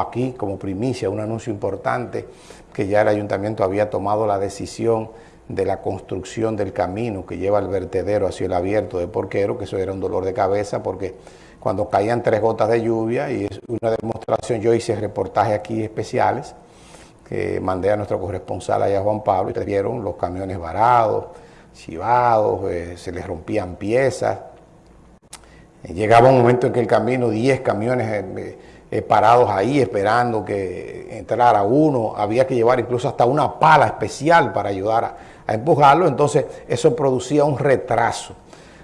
aquí como primicia un anuncio importante que ya el ayuntamiento había tomado la decisión de la construcción del camino que lleva al vertedero hacia el abierto de Porquero, que eso era un dolor de cabeza porque cuando caían tres gotas de lluvia y es una demostración, yo hice reportajes aquí especiales que mandé a nuestro corresponsal allá Juan Pablo y vieron los camiones varados, chivados, eh, se les rompían piezas. llegaba un momento en que el camino, 10 camiones eh, eh, parados ahí esperando que entrara uno, había que llevar incluso hasta una pala especial para ayudar a, empujarlo, entonces eso producía un retraso.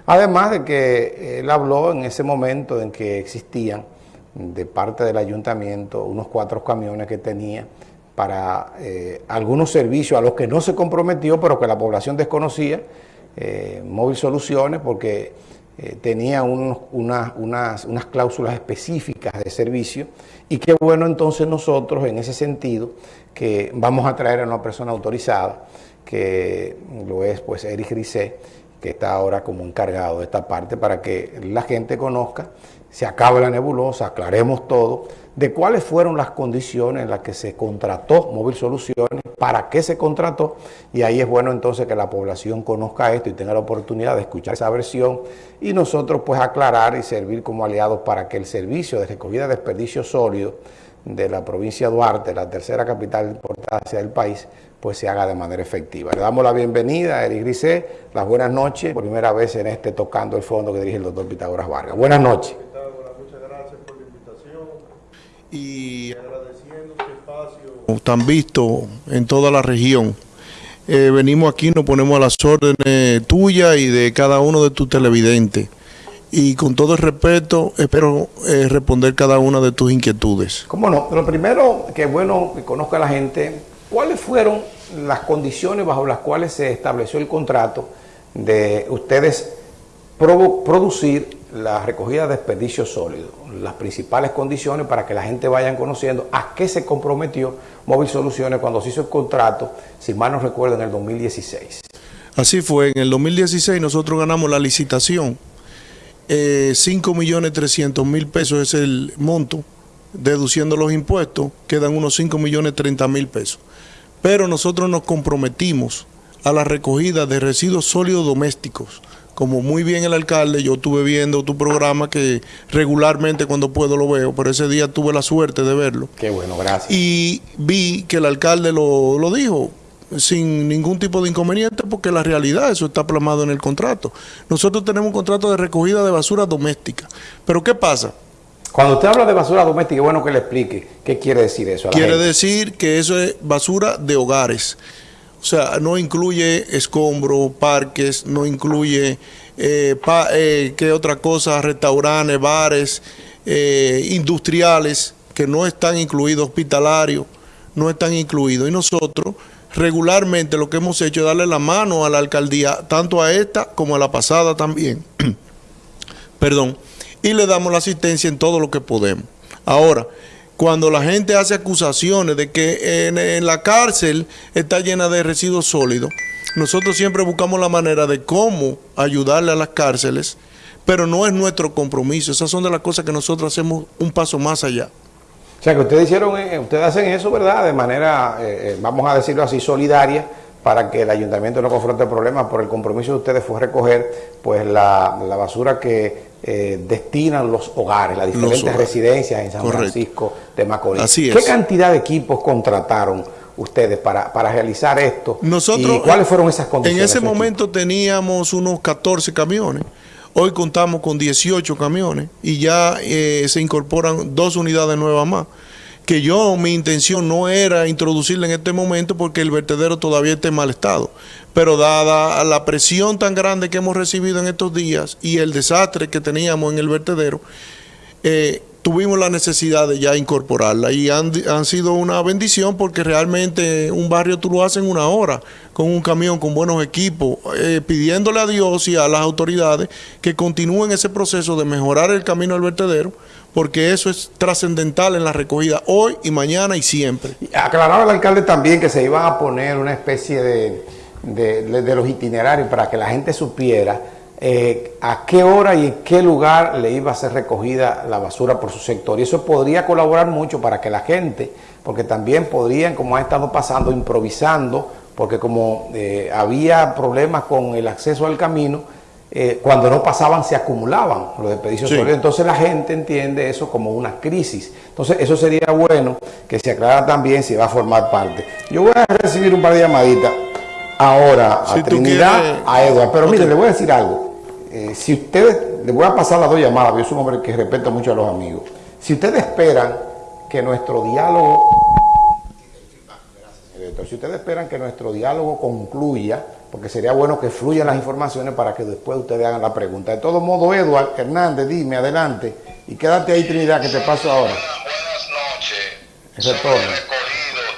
Además de que él habló en ese momento en que existían de parte del ayuntamiento unos cuatro camiones que tenía para eh, algunos servicios a los que no se comprometió, pero que la población desconocía, eh, Móvil Soluciones, porque eh, tenía unas, unas cláusulas específicas de servicio y qué bueno entonces nosotros en ese sentido que vamos a traer a una persona autorizada, que lo es pues Eric Rizé, que está ahora como encargado de esta parte para que la gente conozca, se acabe la nebulosa, aclaremos todo, de cuáles fueron las condiciones en las que se contrató Móvil Soluciones, para qué se contrató, y ahí es bueno entonces que la población conozca esto y tenga la oportunidad de escuchar esa versión y nosotros pues aclarar y servir como aliados para que el servicio de recogida de desperdicios sólidos de la provincia de Duarte, la tercera capital de importancia del país, pues se haga de manera efectiva. Le damos la bienvenida a Eric Grisé, las buenas noches, primera vez en este Tocando el Fondo que dirige el doctor Pitágoras Vargas. Buenas noches. Muchas gracias por la invitación y agradeciendo este espacio tan visto en toda la región. Eh, venimos aquí, nos ponemos a las órdenes tuyas y de cada uno de tus televidentes y con todo el respeto espero eh, responder cada una de tus inquietudes. ¿Cómo no? Lo primero que bueno que conozca a la gente, ¿cuáles fueron las condiciones bajo las cuales se estableció el contrato de ustedes producir la recogida de desperdicios sólidos? Las principales condiciones para que la gente vaya conociendo a qué se comprometió Móvil Soluciones cuando se hizo el contrato, si mal no recuerdo, en el 2016. Así fue, en el 2016 nosotros ganamos la licitación eh, 5 millones 300 mil pesos es el monto, deduciendo los impuestos, quedan unos 5 millones 30 mil pesos. Pero nosotros nos comprometimos a la recogida de residuos sólidos domésticos. Como muy bien el alcalde, yo estuve viendo tu programa que regularmente cuando puedo lo veo, pero ese día tuve la suerte de verlo. Qué bueno, gracias. Y vi que el alcalde lo, lo dijo, sin ningún tipo de inconveniente porque la realidad, eso está plasmado en el contrato. Nosotros tenemos un contrato de recogida de basura doméstica. Pero ¿qué pasa? Cuando usted habla de basura doméstica, es bueno que le explique qué quiere decir eso. quiere decir que eso es basura de hogares. O sea, no incluye escombros, parques, no incluye, eh, eh, ¿qué otra cosa? Restaurantes, bares, eh, industriales, que no están incluidos, hospitalarios, no están incluidos. Y nosotros regularmente lo que hemos hecho es darle la mano a la alcaldía, tanto a esta como a la pasada también. Perdón. Y le damos la asistencia en todo lo que podemos. Ahora, cuando la gente hace acusaciones de que en, la cárcel está llena de residuos sólidos, nosotros siempre buscamos la manera de cómo ayudarle a las cárceles, pero no es nuestro compromiso. Esas son de las cosas que nosotros hacemos un paso más allá. O sea que ustedes hicieron, eh, ustedes hacen eso, ¿verdad? De manera, eh, eh, vamos a decirlo así, solidaria, para que el ayuntamiento no confronte problemas, por el compromiso de ustedes fue recoger pues la, basura que destinan los hogares, las diferentes residencias en San Francisco de Macorís. Así ¿Qué cantidad de equipos contrataron ustedes para, para realizar esto? Nosotros, ¿Y cuáles fueron esas condiciones? En ese momento teníamos unos 14 camiones. Hoy contamos con 18 camiones y ya eh, se incorporan dos unidades nuevas más. Que yo, mi intención no era introducirla en este momento porque el vertedero todavía está en mal estado. Pero dada la presión tan grande que hemos recibido en estos días y el desastre que teníamos en el vertedero, eh, tuvimos la necesidad de ya incorporarla y han, sido una bendición porque realmente un barrio tú lo haces en una hora con un camión con buenos equipos, eh, pidiéndole a Dios y a las autoridades que continúen ese proceso de mejorar el camino al vertedero porque eso es trascendental en la recogida hoy y mañana y siempre. Aclaraba el alcalde también que se iba a poner una especie de, de los itinerarios para que la gente supiera eh, a qué hora y en qué lugar le iba a ser recogida la basura por su sector. Y eso podría colaborar mucho para que la gente, porque también podrían, como ha estado pasando, improvisando, porque como eh, había problemas con el acceso al camino, eh, cuando no pasaban se acumulaban los desperdicios sólidos. Entonces la gente entiende eso como una crisis. Entonces eso sería bueno que se aclara también si va a formar parte. Yo voy a recibir un par de llamaditas ahora a Trinidad, a Edward. Pero mire, le voy a decir algo. Eh, si ustedes, le voy a pasar las dos llamadas, yo soy un hombre que respeta mucho a los amigos. Si ustedes esperan que nuestro diálogo, si ustedes esperan que nuestro diálogo concluya, porque sería bueno que fluyan las informaciones para que después ustedes hagan la pregunta. De todo modo, Eduard Hernández, dime, adelante, y quédate ahí, Trinidad, que te paso ahora. Buenas noches. Retorno.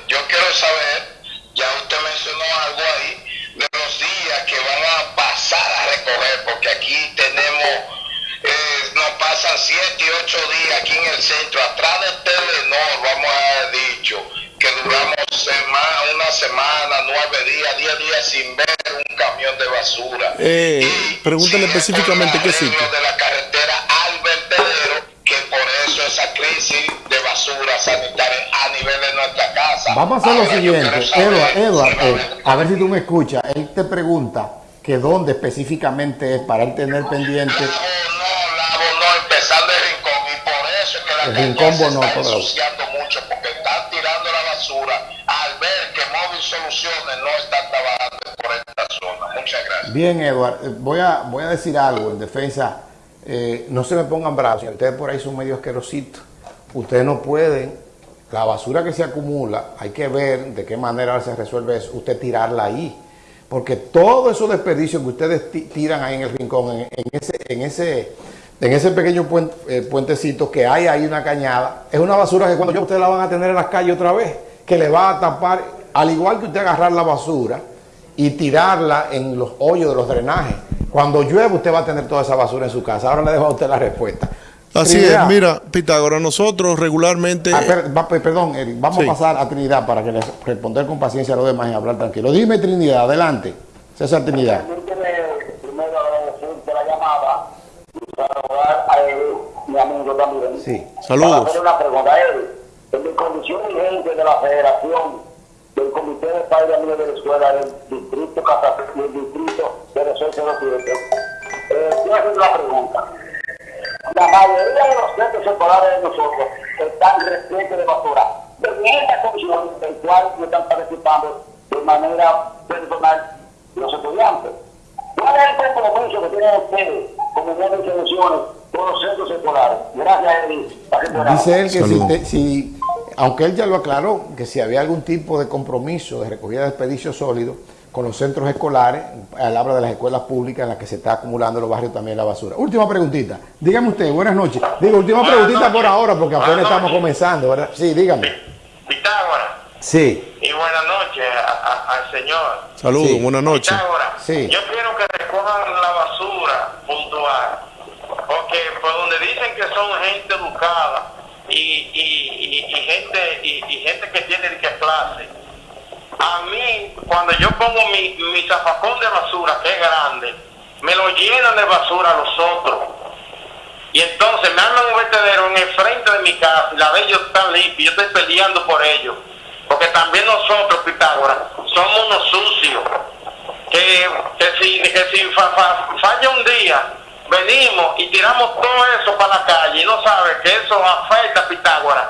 Yo quiero saber, ya usted mencionó algo ahí, de los días que van a pasar a recoger, porque aquí tenemos, eh, nos pasan siete y ocho días aquí en el centro, atrás de Telenor, vamos a haber dicho, que duramos semana, una semana, nueve días, diez días sin ver un camión de basura. Eh, pregúntale específicamente qué sitio. de la carretera al vertedero, que por eso esa crisis de basura sanitaria a nivel de nuestra casa. Vamos a hacer lo Ahora, siguiente, saber Edward, si Edward, va a eh, a ver si tú me escuchas. Él te pregunta que dónde específicamente es para él tener pendiente. Lavo, no, lavo, no, empezando el rincón. Y por eso es que la El calle Rincón se está todo. ensuciando mucho, porque están tirando la basura al ver que Móvil Soluciones no está trabajando por esta zona. Muchas gracias. Bien, Edward, eh, voy a, voy a decir algo en defensa. eh, no se me pongan bravos, ustedes por ahí son medio asquerositos. Ustedes no pueden, la basura que se acumula, hay que ver de qué manera se resuelve eso, usted tirarla ahí. Porque todos esos desperdicios que ustedes ti- tiran ahí en el rincón, en, en ese, en ese, en ese pequeño puen- eh, puentecito que hay ahí una cañada, es una basura que cuando ustedes la van a tener en las calles otra vez, que le va a tapar, al igual que usted agarrar la basura y tirarla en los hoyos de los drenajes. Cuando llueve usted va a tener toda esa basura en su casa. Ahora le dejo a usted la respuesta. Así Trinidad. es, mira, Pitágoras, nosotros regularmente... Ah, per- va- per- perdón, Eric, vamos Sí. a pasar a Trinidad para que les responder con paciencia a los demás y hablar tranquilo. Dime Trinidad, adelante. César Trinidad. Primero agradecerte la llamada y saludar a mi amigo también. Sí. Saludos. Para hacer una pregunta a él. En mi condición vigente de la Federación del Comité de Padres de la Escuela del Distrito Casa- del Distrito 0607, eh, quiero hacer una pregunta. La mayoría de los centros escolares de nosotros están repletos de basura. En esta comisión, en cual no están participando de manera personal los estudiantes. ¿Cuál es el compromiso que tienen ustedes como buenas soluciones con los centros escolares? Gracias, Edith. Dice él que si, te- si- aunque él ya lo aclaró, que si había algún tipo de compromiso de recogida de desperdicios sólidos con los centros escolares, al habla de las escuelas públicas en las que se está acumulando en los barrios también la basura. Última preguntita. Dígame usted, buenas noches. Digo, última Buenas preguntita noches. por ahora, porque apenas Buenas estamos noches. comenzando, ¿verdad? Sí, dígame. Pitágoras, Sí, y buenas noches a- a- al señor. Saludos, Sí. buenas noches. Pitágoras, Sí. yo quiero que recojan la basura puntual, porque por donde dicen que son gente educada y, y, y, gente y, gente que tiene que clase, a mí cuando yo pongo mi, mi zafacón de basura, que es grande, me lo llenan de basura los otros. Y entonces me arman un vertedero en el frente de mi casa, y la de ellos están limpios, yo estoy peleando por ellos. Porque también nosotros, Pitágoras, somos unos sucios. Que, que si, que si fa- fa- falla un día, venimos y tiramos todo eso para la calle y no sabe que eso afecta a Pitágoras.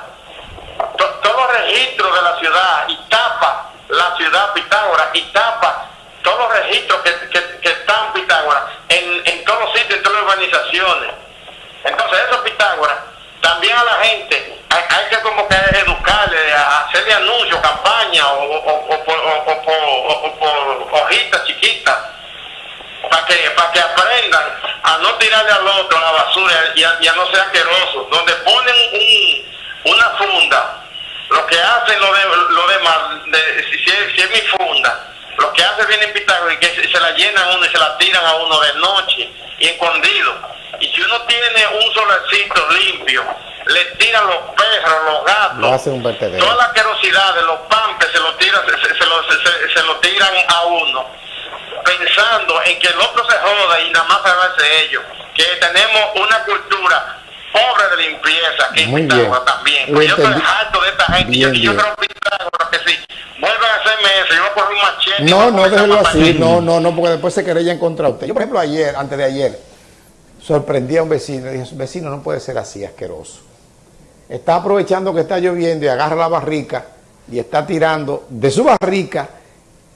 To- todos los registros de la ciudad y tapa la ciudad Pitágoras y tapa todos los registros que, que, están Pitágoras en, en todos los sitios, en todas las urbanizaciones. Entonces, eso Pitágoras, a no tirarle al otro la basura y a, y a no ser asquerosos. Donde ponen un, una funda, lo que hacen lo, de, lo demás, de- si, si es, si es mi funda, lo que hace viene Pitágoras y que se, se la llenan a uno y se la tiran a uno de noche y escondido. Y si uno tiene un solecito limpio, le tiran los perros, los gatos, vertedero. toda la asquerosidad de los pampes se lo tiran, se, se- se lo, se lo tiran a uno pensando en que el otro se joda y nada más hace ellos, que tenemos una cultura pobre de limpieza que Muy bien. también. Lo Pues yo estoy harto de esta gente. Bien, y yo, yo creo que Pitágoras que a hacerme eso. Yo voy a un machete. y No, no, déjelo así. No, no, no, porque después se querella en contra de usted. Yo, por ejemplo, ayer, antes de ayer, sorprendí a un vecino. Le dije, vecino, no puede ser así, asqueroso. Está aprovechando que está lloviendo y agarra la barrica y está tirando de su barrica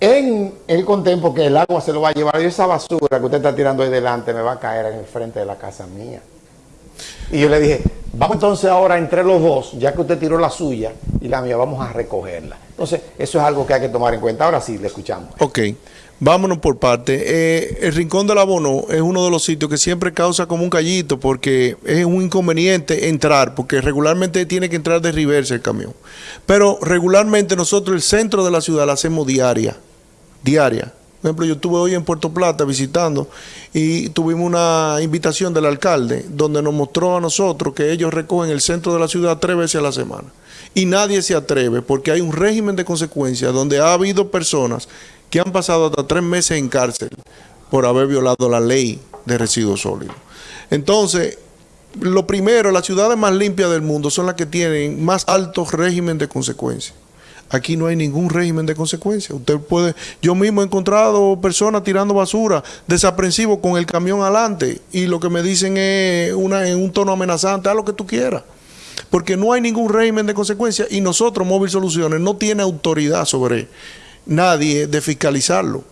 en el contemplo que el agua se lo va a llevar. Y esa basura que usted está tirando ahí delante me va a caer en el frente de la casa mía. Y yo le dije, vamos entonces ahora entre los dos, ya que usted tiró la suya y la mía, vamos a recogerla. Entonces, eso es algo que hay que tomar en cuenta. Ahora sí, le escuchamos. Ok, vámonos por parte. Eh, el Rincón del Abono es uno de los sitios que siempre causa como un callito porque es un inconveniente entrar, porque regularmente tiene que entrar de reversa el camión. Pero regularmente nosotros el centro de la ciudad la hacemos diaria, diaria. Por ejemplo, yo estuve hoy en Puerto Plata visitando y tuvimos una invitación del alcalde donde nos mostró a nosotros que ellos recogen el centro de la ciudad tres veces a la semana. Y nadie se atreve porque hay un régimen de consecuencias donde ha habido personas que han pasado hasta tres meses en cárcel por haber violado la ley de residuos sólidos. Entonces, lo primero, las ciudades más limpias del mundo son las que tienen más alto régimen de consecuencias. Aquí no hay ningún régimen de consecuencias. Usted puede, yo mismo he encontrado personas tirando basura, desaprensivos con el camión adelante, y lo que me dicen es en un tono amenazante, haz lo que tú quieras. Porque no hay ningún régimen de consecuencias y nosotros, Móvil Soluciones, no tiene autoridad sobre nadie de fiscalizarlo.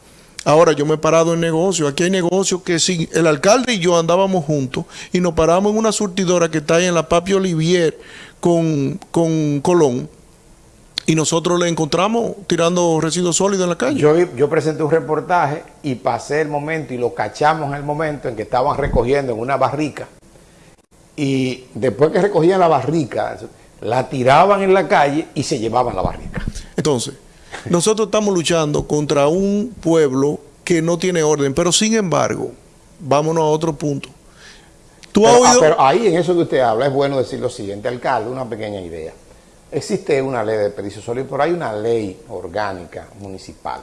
Ahora yo me he parado en negocio. Aquí hay negocios que si el alcalde y yo andábamos juntos y nos paramos en una surtidora que está ahí en la Papi Olivier con, con Colón y nosotros le encontramos tirando residuos sólidos en la calle. Yo, yo presenté un reportaje y pasé el momento y lo cachamos en el momento en que estaban recogiendo en una barrica. Y después que recogían la barrica, la tiraban en la calle y se llevaban la barrica. Entonces, nosotros estamos luchando contra un pueblo que no tiene orden, pero sin embargo, vámonos a otro punto. ¿Tú has ah, oído? pero ahí en eso que usted habla es bueno decir lo siguiente, alcalde, una pequeña idea. Existe una ley de desperdicios sólidos, pero hay una ley orgánica municipal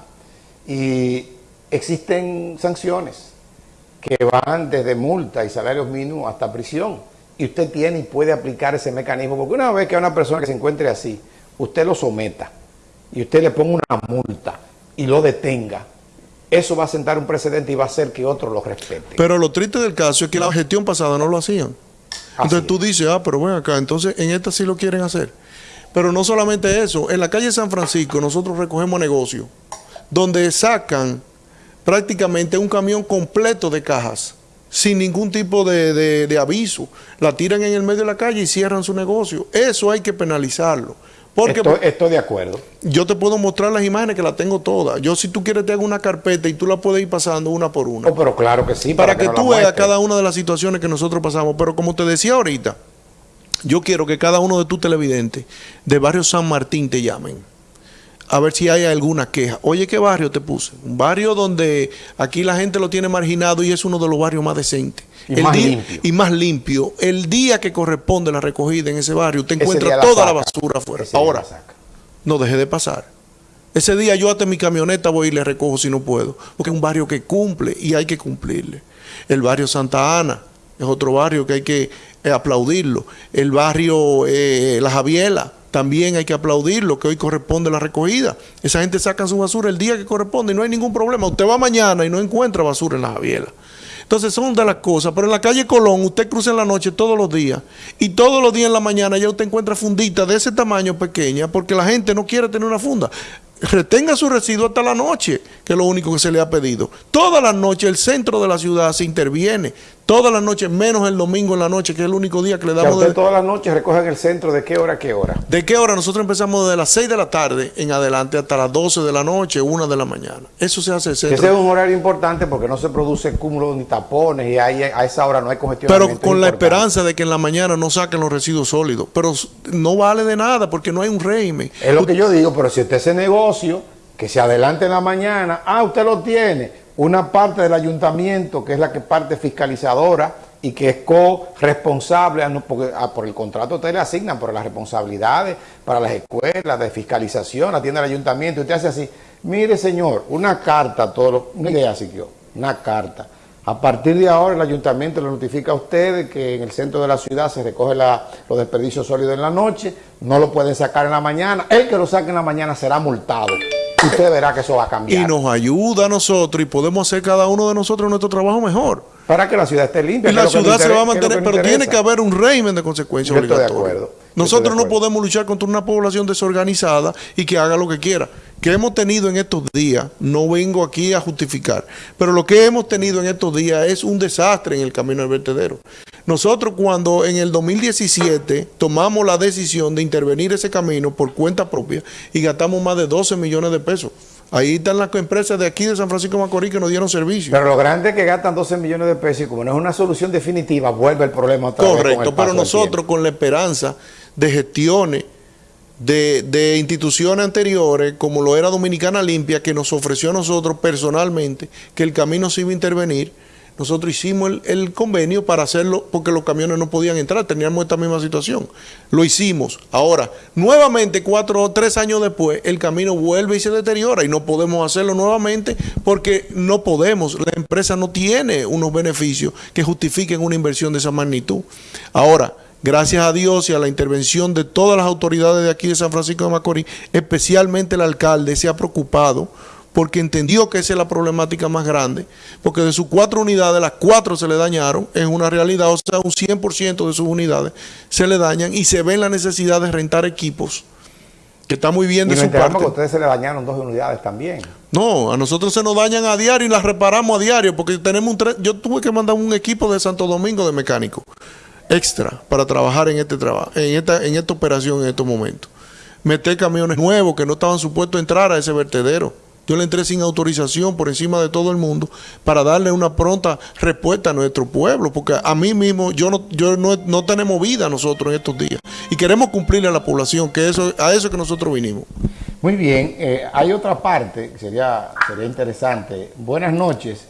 y existen sanciones que van desde multa y salarios mínimos hasta prisión. Y usted tiene y puede aplicar ese mecanismo, porque una vez que hay una persona que se encuentre así, usted lo someta y usted le ponga una multa y lo detenga, eso va a sentar un precedente y va a hacer que otros lo respeten. Pero lo triste del caso es que la gestión pasada no lo hacían. Entonces tú es. dices, ah, pero ven acá, entonces en esta sí lo quieren hacer. Pero no solamente eso, en la calle San Francisco nosotros recogemos negocios donde sacan prácticamente un camión completo de cajas sin ningún tipo de, de- de aviso. La tiran en el medio de la calle y cierran su negocio. Eso hay que penalizarlo. Porque Estoy, estoy de acuerdo. yo te puedo mostrar las imágenes que las tengo todas. Yo si tú quieres te hago una carpeta y tú la puedes ir pasando una por una Oh, pero claro que sí. para, que, tú veas cada una de las situaciones que nosotros pasamos. Pero como te decía ahorita, yo quiero que cada uno de tus televidentes de barrio San Martín te llamen. A ver si hay alguna queja. Oye, ¿qué barrio te puse? Un barrio donde aquí la gente lo tiene marginado y es uno de los barrios más decentes. Y más día- limpio. Y más limpio. El día que corresponde la recogida en ese barrio, te encuentras la toda la basura afuera. Ahora, no deje de pasar. Ese día yo hasta mi camioneta voy y le recojo si no puedo, porque es un barrio que cumple y hay que cumplirle. El barrio Santa Ana es otro barrio que hay que eh, aplaudirlo. El barrio eh, La Javiela también hay que aplaudirlo, que hoy corresponde la recogida. Esa gente saca su basura el día que corresponde y no hay ningún problema. Usted va mañana y no encuentra basura en La Javiela. Entonces son de las cosas, pero en la calle Colón usted cruza en la noche todos los días y todos los días en la mañana ya usted encuentra funditas de ese tamaño pequeña porque la gente no quiere tener una funda. Retenga su residuo hasta la noche, que es lo único que se le ha pedido. Todas las noches el centro de la ciudad se interviene, todas las noches, menos el domingo en la noche, que es el único día que le damos de... todas las noches recogen el centro de qué hora a qué hora. ¿De qué hora? Nosotros empezamos desde las 6 de la tarde en adelante hasta las 12 de la noche, 1 de la mañana. Eso se hace el Ese es un horario importante porque no se produce cúmulo ni tapones y ahí, a esa hora no hay Pero congestionamiento. con la esperanza de que en la mañana no saquen los residuos sólidos. Pero no vale de nada porque no hay un régimen. Es lo que yo digo, pero si usted hace que se adelante en la mañana, ah, usted lo tiene, una parte del ayuntamiento, que es la que parte fiscalizadora y que es co-responsable, ah, porque ah, por el contrato usted le asignan, pero las responsabilidades para las escuelas de fiscalización, atiende al ayuntamiento, usted hace así, Mire, señor, una carta a todos los... Mire, así que una carta. A partir de ahora el ayuntamiento le notifica a ustedes que en el centro de la ciudad se recoge la, los desperdicios sólidos en la noche, no lo pueden sacar en la mañana, el que lo saque en la mañana será multado. Usted verá que eso va a cambiar. Y nos ayuda a nosotros y podemos hacer cada uno de nosotros nuestro trabajo mejor. Para que la ciudad esté limpia. Y la ciudad se va a mantener, pero tiene que haber un régimen de consecuencias Yo estoy de acuerdo. Nosotros no podemos luchar contra una población desorganizada y que haga lo que quiera. Que hemos tenido en estos días, no vengo aquí a justificar, pero lo que hemos tenido en estos días es un desastre en el camino del vertedero. Nosotros cuando en el 2017 tomamos la decisión de intervenir ese camino por cuenta propia y gastamos más de 12 millones de pesos. Ahí están las empresas de aquí de San Francisco de Macorís que nos dieron servicio. Pero lo grande es que gastan 12 millones de pesos y como no es una solución definitiva, vuelve el problema otra Correcto, vez con pero nosotros con la esperanza de gestiones de, de, instituciones anteriores, como lo era Dominicana Limpia, que nos ofreció a nosotros personalmente que el camino se iba a intervenir, nosotros hicimos el, convenio para hacerlo porque los camiones no podían entrar, teníamos esta misma situación. Lo hicimos. Ahora, nuevamente, cuatro o tres años después, el camino vuelve y se deteriora y no podemos hacerlo nuevamente porque no podemos. La empresa no tiene unos beneficios que justifiquen una inversión de esa magnitud. Ahora, gracias a Dios y a la intervención de todas las autoridades de aquí de San Francisco de Macorís, especialmente el alcalde se ha preocupado porque entendió que esa es la problemática más grande, porque de sus cuatro unidades, las cuatro se le dañaron, es una realidad, o sea, un 100% de sus unidades se le dañan y se ve la necesidad de rentar equipos, que está muy bien de su parte. que a ustedes se le dañaron dos unidades también. No, a nosotros se nos dañan a diario y las reparamos a diario, porque tenemos un... Yo tuve que mandar un equipo de Santo Domingo de mecánico extra para trabajar en este trabajo, en esta, en esta operación en estos momentos. Meter camiones nuevos que no estaban supuestos a entrar a ese vertedero. Yo le entré sin autorización por encima de todo el mundo para darle una pronta respuesta a nuestro pueblo, porque a mí mismo yo no, yo no, tenemos vida nosotros en estos días y queremos cumplirle a la población, que eso, a eso que nosotros vinimos. Muy bien, eh, hay otra parte que sería, sería interesante. Buenas noches.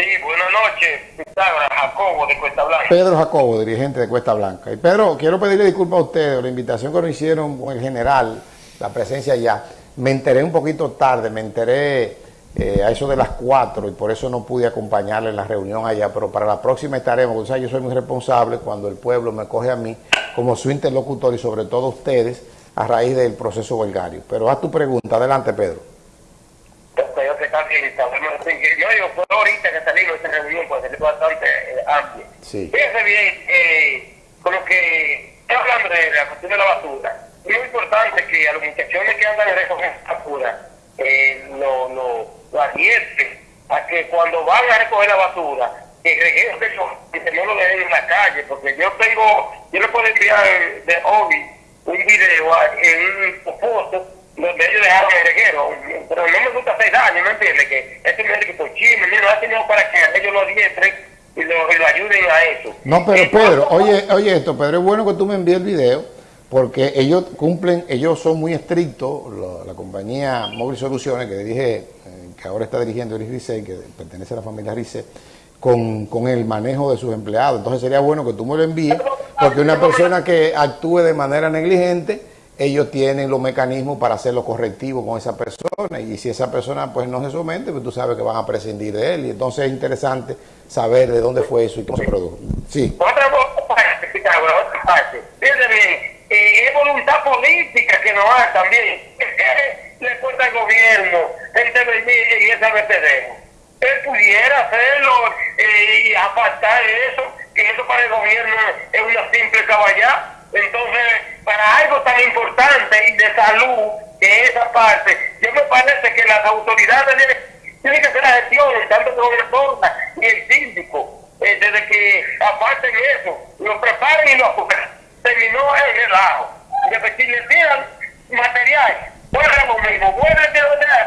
Sí, buenas noches, Jacobo de Cuesta Blanca. Pedro Jacobo, dirigente de Cuesta Blanca. Y Pedro, quiero pedirle disculpas a ustedes, la invitación que nos hicieron con el general, la presencia allá. Me enteré un poquito tarde, me enteré eh, a eso de las 4 y por eso no pude acompañarle en la reunión allá, pero para la próxima estaremos, o yo soy muy responsable cuando el pueblo me coge a mí como su interlocutor y sobre todo ustedes a raíz del proceso belgario. Pero haz tu pregunta, adelante Pedro. Yo digo, fue ahorita que salimos de esta reunión, pues es bastante eh, amplia. Sí. Fíjense bien, eh, con lo que estoy hablando de la cuestión de la basura, es muy importante que a los muchachones que andan en recoger basura eh, lo, lo, lo advierten a que cuando van a recoger la basura, que que no lo dejen en la calle, porque yo tengo, yo le puedo enviar de hobby un video en un foto donde ellos dejaron el reguero, pero no me gusta hacer daño, ¿me entiendes? Que este me que por chisme, no ha tenido para que ellos lo diestren y lo, y lo ayuden a eso. No, pero Pedro, oye, oye esto, Pedro, es bueno que tú me envíes el video porque ellos cumplen, ellos son muy estrictos, la, compañía Móvil Soluciones, que dirige, eh, que ahora está dirigiendo Eric Rice, que pertenece a la familia Rice, con, con, el manejo de sus empleados. Entonces sería bueno que tú me lo envíes, porque una persona que actúe de manera negligente, ellos tienen los mecanismos para hacer lo correctivo con esa persona, y si esa persona pues no se somete, pues tú sabes que van a prescindir de él, y entonces es interesante saber de dónde fue eso y cómo se produjo. Sí. Otra parte, bien, eh, es voluntad política que no hay también. le cuesta al gobierno intervenir en ese vertedero? Él pudiera hacerlo eh, y apartar eso, que eso para el gobierno es una simple caballá. Entonces, para algo tan importante y de salud, que esa parte, yo me parece que las autoridades tienen, que hacer la gestión, tanto el gobernador y el síndico, eh, desde que aparten eso, lo preparen y lo terminó el relajo. Y si le tiran material, vuelve lo mismo, vuelve de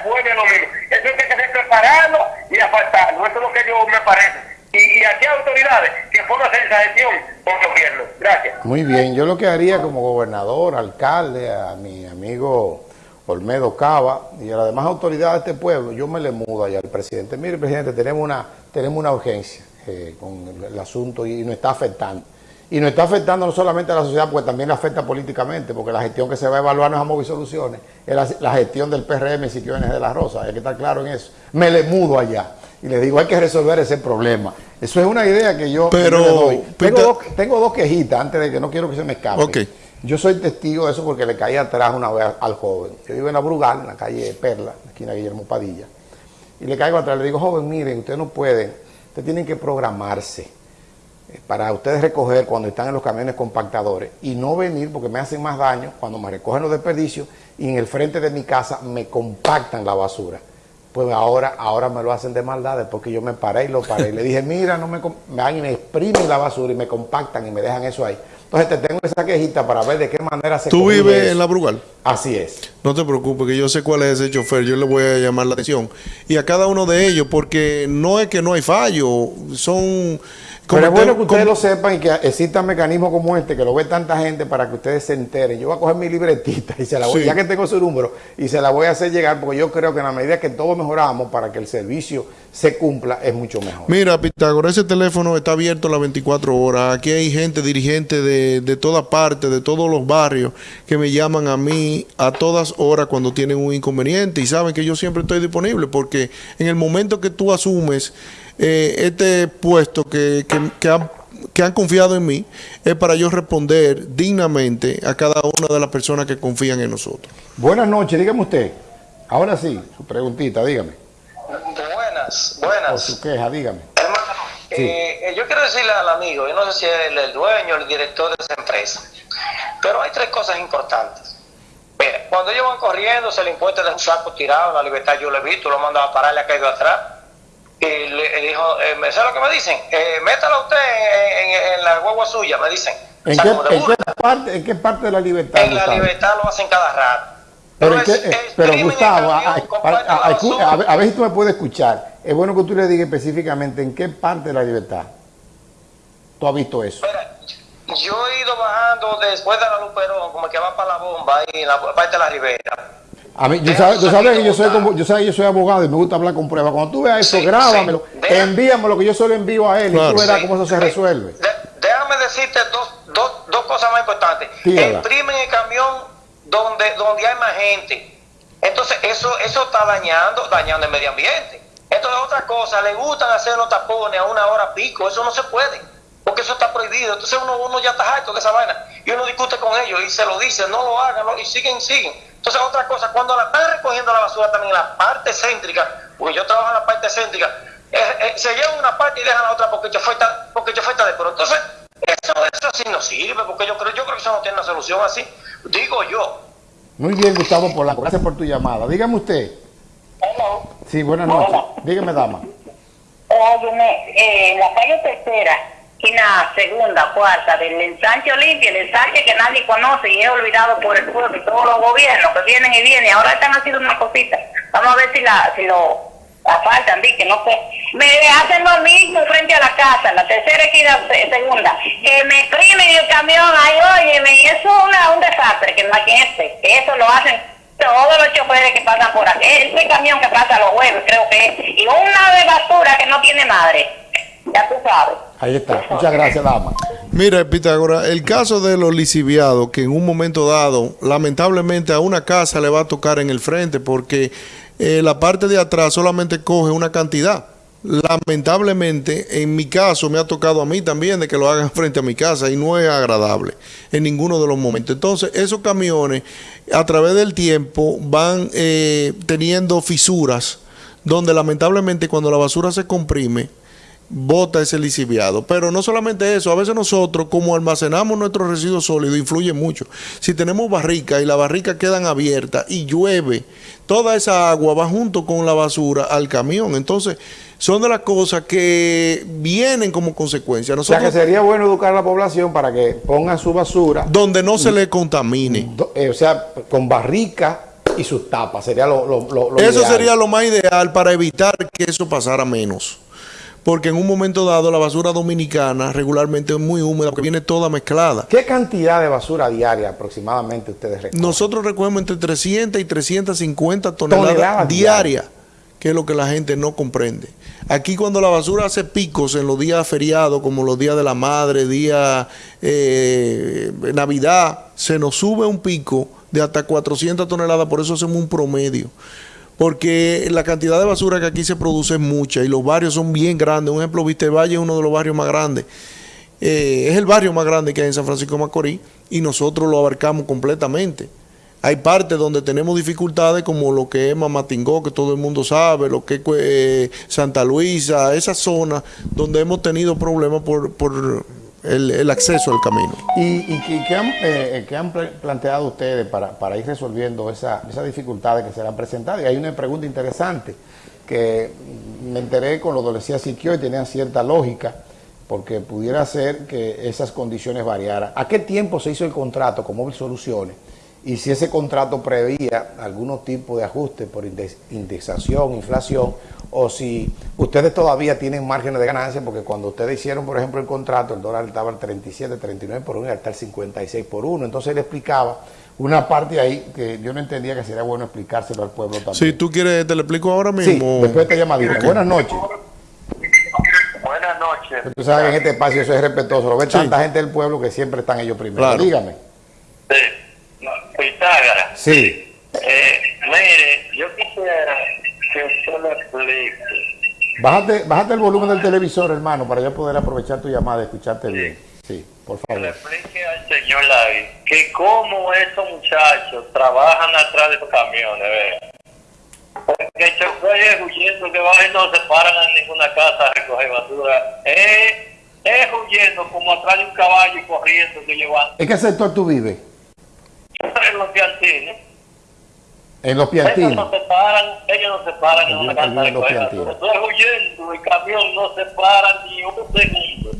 vuelve lo mismo. Eso hay que prepararlo y apartarlo. Eso es lo que yo me parece. Y, y autoridades que pongan esa gestión por gobierno. Gracias. Muy bien, yo lo que haría como gobernador, alcalde, a mi amigo Olmedo Cava y a las demás autoridades de este pueblo, yo me le mudo allá al presidente. Mire, presidente, tenemos una, tenemos una urgencia eh, con el, asunto y nos está afectando Y nos está afectando no solamente a la sociedad, porque también le afecta políticamente, porque la gestión que se va a evaluar no es y Soluciones, es la, la gestión del PRM y de la Rosa, hay que estar claro en eso. Me le mudo allá y le digo, hay que resolver ese problema. Eso es una idea que yo Pero, le doy. Tengo, dos, tengo dos quejitas antes de que no quiero que se me escape. Ok. Yo soy testigo de eso porque le caí atrás una vez al joven. Yo vivo en la Brugal, en la calle Perla, en la esquina Guillermo Padilla. Y le caigo atrás, le digo, joven, miren, ustedes no pueden, ustedes tienen que programarse eh, para ustedes recoger cuando están en los camiones compactadores y no venir porque me hacen más daño cuando me recogen los desperdicios y en el frente de mi casa me compactan la basura. Pues ahora, ahora me lo hacen de maldades porque yo me paré y lo paré. Y le dije, mira, no me, me van y me exprimen la basura y me compactan y me dejan eso ahí. Entonces te tengo esa quejita para ver de qué manera se ¿Tú vives eso. en la Brugal? Así es. No te preocupes, que yo sé cuál es ese chofer, yo le voy a llamar la atención. Y a cada uno de ellos, porque no es que no hay fallo, son... Pero es bueno que ustedes lo sepan y que existan mecanismos como este, que lo ve tanta gente para que ustedes se enteren. Yo voy a coger mi libretita y se la voy, Sí. ya que tengo su número, y se la voy a hacer llegar, porque yo creo que en la medida que todos mejoramos para que el servicio se cumpla, es mucho mejor. Mira, Pitágoras, ese teléfono está abierto las 24 horas. Aquí hay gente dirigente de, de toda parte, de todos los barrios, que me llaman a mí a todas horas cuando tienen un inconveniente y saben que yo siempre estoy disponible porque en el momento que tú asumes eh, este puesto que, que, que han, que han confiado en mí, es para yo responder dignamente a cada una de las personas que confían en nosotros. Buenas noches, dígame usted. Ahora sí, su preguntita, dígame. Buenas, O buenas. su queja, dígame. Hermano, Sí. eh, eh, yo quiero decirle al amigo, yo no sé si es el, el dueño o el director de esa empresa, pero hay tres cosas importantes. Mira, cuando ellos van corriendo, se le impuesta de un saco tirado, la libertad yo lo he visto, lo mando a parar, le ha caído atrás. Y le, dijo, eh, ¿me sabe lo que me dicen? Eh, métala usted en, en- en la guagua suya, me dicen. O ¿En sea, qué, en, parte, ¿En qué parte de la libertad? En la Gustavo? libertad lo hacen cada rato. Pero, Entonces, qué- eh, pero exprimen el Gustavo, a, camión, a- comparten a- la a- escu- basura. a ver, si tú me puedes escuchar. Es bueno que tú le digas específicamente en qué parte de la libertad tú has visto eso. Yo he ido bajando después de la Luperón, como que va para la bomba, ahí en la parte de la Ribera. A mí, yo sabes, tu tú sabes que yo soy como, yo sabes que yo soy abogado y me gusta hablar con pruebas. Cuando tú veas eso, Sí, grábamelo, sí. Deja- envíamelo que yo solo envío a él y tú verás Sí. cómo eso se resuelve. De- déjame decirte dos, dos, dos cosas más importantes. Imprimen el camión donde, donde hay más gente. Entonces, eso, eso está dañando, dañando el medio ambiente. Entonces, otra cosa, le gustan hacer los tapones a una hora pico, eso no se puede, porque eso está prohibido. Entonces, uno, uno ya está harto de esa vaina y uno discute con ellos y se lo dice, no lo hagan, no, y siguen, siguen. Entonces, otra cosa, cuando la están recogiendo la basura también en la parte céntrica, porque yo trabajo en la parte céntrica, eh, eh, se llevan una parte y dejan la otra porque yo fue porque yo fue de pero entonces eso eso sí no sirve porque yo creo yo creo que eso no tiene una solución así digo yo Muy bien, Gustavo Polanco, gracias por tu llamada. Dígame usted. Hello. Sí, buenas noches. Dígame, dama. Óyeme, eh, en la calle tercera, esquina segunda, cuarta, del ensanche Olimpia, el ensanche que nadie conoce y es olvidado por el pueblo y todos los gobiernos que vienen y vienen, ahora están haciendo una cosita. Vamos a ver si la si lo asfaltan, di que no sé. Me hacen lo mismo frente a la casa, la tercera esquina se- segunda, que me exprimen el camión, ay, óyeme, y eso es una, un desastre, que esté, que eso lo hacen todos los choferes que pasan por aquí, ese camión que pasa los jueves, creo que es, y una de basura que no tiene madre, ya tú sabes. Ahí está. Muchas gracias, dama. Mira, Pitágoras, el caso de los lisiviados, que en un momento dado, lamentablemente a una casa le va a tocar en el frente, porque eh, la parte de atrás solamente coge una cantidad. Lamentablemente, en mi caso, me ha tocado a mí también de que lo hagan frente a mi casa y no es agradable en ninguno de los momentos. Entonces, esos camiones, a través del tiempo, van eh, teniendo fisuras, donde lamentablemente cuando la basura se comprime, bota ese lisiviado. Pero no solamente eso, a veces nosotros, como almacenamos nuestros residuos sólidos, influye mucho. Si tenemos barricas y las barricas quedan abiertas y llueve, toda esa agua va junto con la basura al camión. Entonces, son de las cosas que vienen como consecuencia. O sea que sería bueno educar a la población para que pongan su basura, donde no se le contamine. do- eh, o sea, con barrica y sus tapas. Sería lo, lo, lo- lo Eso ideal. sería lo más ideal para evitar que eso pasara menos. Porque en un momento dado la basura dominicana regularmente es muy húmeda porque viene toda mezclada. ¿Qué cantidad de basura diaria aproximadamente ustedes recogen? Nosotros recogemos entre 300 y 350 toneladas, Toneladas diarias que que es lo que la gente no comprende. Aquí cuando la basura hace picos en los días feriados, como los días de la madre, día eh, Navidad, se nos sube un pico de hasta 400 toneladas, por eso hacemos un promedio. Porque la cantidad de basura que aquí se produce es mucha y los barrios son bien grandes. Un ejemplo, Valle es uno de los barrios más grandes. Eh, es el barrio más grande que hay en San Francisco de Macorís y nosotros lo abarcamos completamente. Hay partes donde tenemos dificultades como lo que es Mamatingó, que todo el mundo sabe, lo que es eh, Santa Luisa, esa zona donde hemos tenido problemas por, por el, acceso al camino. ¿Y, qué, han, eh, planteado ustedes para, para ir resolviendo esas dificultades que se han presentado? Y hay una pregunta interesante que me enteré con lo que decía Siquio y tenía cierta lógica porque pudiera ser que esas condiciones variaran. ¿A qué tiempo se hizo el contrato con Móvil Soluciones? Y si ese contrato prevía algún tipo de ajuste por indexación, inflación, o si ustedes todavía tienen márgenes de ganancia, porque cuando ustedes hicieron, por ejemplo, el contrato, el dólar estaba al 37, 39 por 1 y hasta el 56 por 1. Entonces él explicaba una parte ahí que yo no entendía que sería bueno explicárselo al pueblo también. Si tú quieres, te lo explico ahora mismo. Sí, después te llamadita. Buenas noches. Buenas noches. Tú sabes que en este espacio eso es respetuoso. Lo ve tanta gente del pueblo que siempre están ellos primero. Dígame. Sí. Pitágara. Sí. Eh, mire, yo quisiera que. Bájate, bájate el volumen del televisor, hermano, para yo poder aprovechar tu llamada y escucharte bien. Sí, por favor. Que le explique al señor Lavi que cómo esos muchachos trabajan atrás de los camiones, vea. Porque el chofer es huyendo que va y no se paran en ninguna casa a recoger basura. Es, es huyendo como atrás de un caballo y corriendo que llevan. ¿En qué sector tú vives? en los piantines. En los piantines. Ellos no se paran, ellos no se paran en una casa de basura. Estoy huyendo, el camión no se para ni un segundo.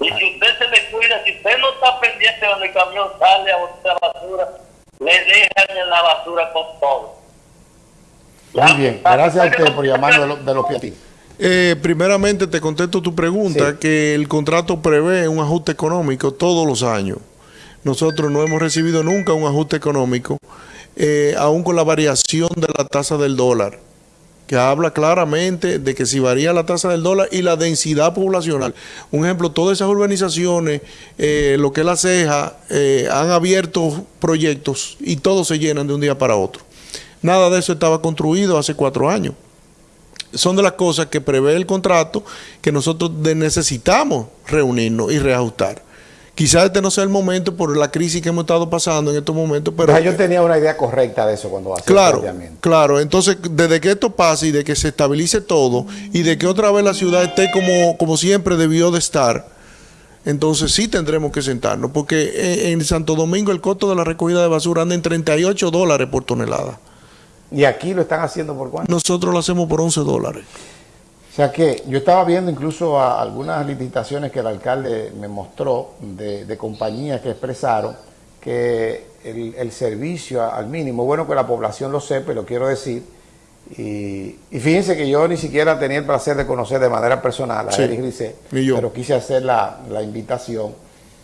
Y si usted se le cuida, si usted no está pendiente cuando el camión sale a botar basura, le dejan en la basura con todo. Muy bien, gracias a usted por llamarnos de los, piatines. Eh, primeramente te contesto tu pregunta, que el contrato prevé un ajuste económico todos los años. Nosotros no hemos recibido nunca un ajuste económico, eh, aún con la variación de la tasa del dólar, que habla claramente de que si varía la tasa del dólar y la densidad poblacional. Un ejemplo, todas esas urbanizaciones, eh, lo que es la ceja, han abierto proyectos y todos se llenan de un día para otro. Nada de eso estaba construido hace cuatro años. Son de las cosas que prevé el contrato que nosotros necesitamos reunirnos y reajustar. Quizás este no sea el momento por la crisis que hemos estado pasando en estos momentos, pero... yo tenía una idea correcta de eso cuando hacía claro, el Claro, entonces desde que esto pase y de que se estabilice todo y de que otra vez la ciudad esté como, como siempre debió de estar, entonces sí tendremos que sentarnos, porque en Santo Domingo el costo de la recogida de basura anda en 38 dólares por tonelada. ¿Y aquí lo están haciendo por cuánto? Nosotros lo hacemos por 11 dólares. O sea que yo estaba viendo incluso algunas licitaciones que el alcalde me mostró de, compañías que expresaron que el, servicio al mínimo, bueno que la población lo sepa, lo quiero decir, y, fíjense que yo ni siquiera tenía el placer de conocer de manera personal a Eric Grisé, pero quise hacer la, la invitación,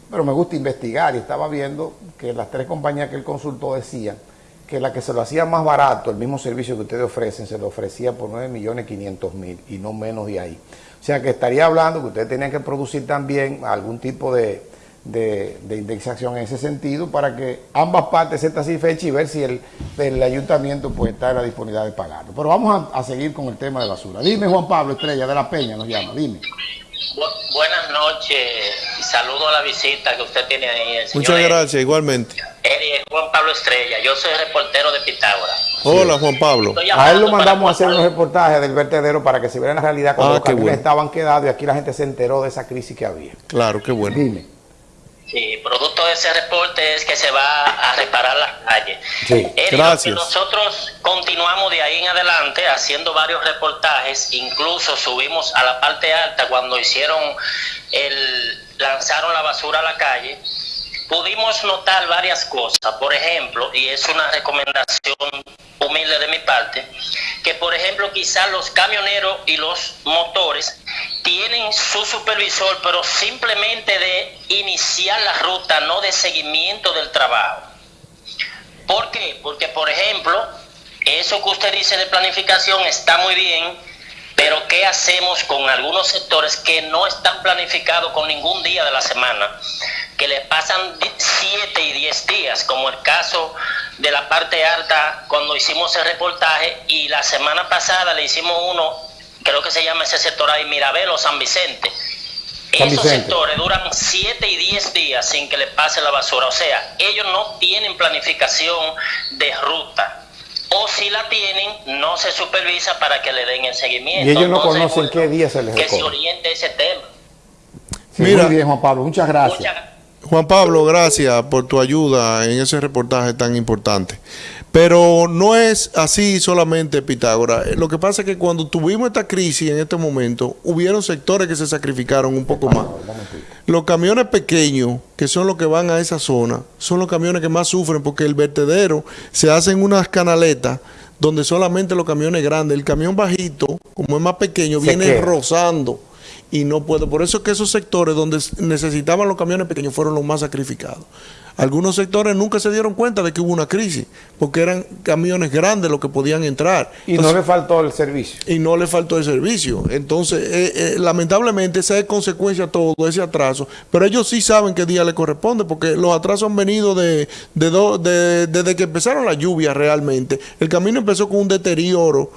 pero me gusta investigar y estaba viendo que las tres compañías que él consultó decían que la que se lo hacía más barato, el mismo servicio que ustedes ofrecen, se lo ofrecía por 9 millones 500 mil y no menos de ahí. O sea que estaría hablando que ustedes tenían que producir también algún tipo de, indexación en ese sentido para que ambas partes estén satisfechas y ver si el, ayuntamiento pues está en la disponibilidad de pagarlo. Pero vamos a, seguir con el tema de basura. Dime Juan Pablo Estrella de la Peña nos llama, dime. Buenas noches y saludo a la visita que usted tiene ahí. Muchas gracias, igualmente. Juan Pablo Estrella, yo soy reportero de Pitágoras. Hola Juan Pablo. A él lo mandamos a hacer unos reportajes del vertedero para que se viera la realidad cuando ah, los estaban quedados y aquí la gente se enteró de esa crisis que había. Claro, qué bueno. Dime. Sí, producto de ese reporte es que se va a reparar las calles. Sí, gracias. Nosotros continuamos de ahí en adelante haciendo varios reportajes, incluso subimos a la parte alta cuando hicieron el lanzaron la basura a la calle pudimos notar varias cosas. Por ejemplo, y es una recomendación humilde de mi parte, que por ejemplo quizás los camioneros y los motores tienen su supervisor, pero simplemente de iniciar la ruta, no de seguimiento del trabajo. ¿Por qué? Porque por ejemplo, eso que usted dice de planificación está muy bien, pero ¿qué hacemos con algunos sectores que no están planificados con ningún día de la semana? Que le pasan 7 y 10 días, como el caso de la parte alta cuando hicimos el reportaje y la semana pasada le hicimos uno, creo que se llama ese sector ahí, Mirabel o San Vicente. San Esos Vicente. sectores duran 7 y 10 días sin que le pase la basura. O sea, ellos no tienen planificación de ruta. O si la tienen, no se supervisa para que le den el seguimiento. Y ellos no Entonces, conocen bueno, qué día se les Que se recoge. oriente ese tema. Sí, Mira. muy bien, Juan Pablo, muchas gracias. Muchas Juan Pablo, gracias por tu ayuda en ese reportaje tan importante. Pero no es así solamente, Pitágora. Eh, Lo que pasa es que cuando tuvimos esta crisis en este momento, hubieron sectores que se sacrificaron un poco más. Los camiones pequeños, que son los que van a esa zona, son los camiones que más sufren porque el vertedero se hacen unas canaletas donde solamente los camiones grandes, el camión bajito, como es más pequeño, Se viene queda. rozando y no puede. Por eso es que esos sectores donde necesitaban los camiones pequeños fueron los más sacrificados. Algunos sectores nunca se dieron cuenta de que hubo una crisis, porque eran camiones grandes los que podían entrar. Y no le faltó el servicio. y no le faltó el servicio. Entonces, eh, eh, lamentablemente, esa es consecuencia de todo ese atraso. Pero ellos sí saben qué día le corresponde, porque los atrasos han venido de, de do- de- desde que empezaron las lluvias realmente. El camino empezó con un deterioro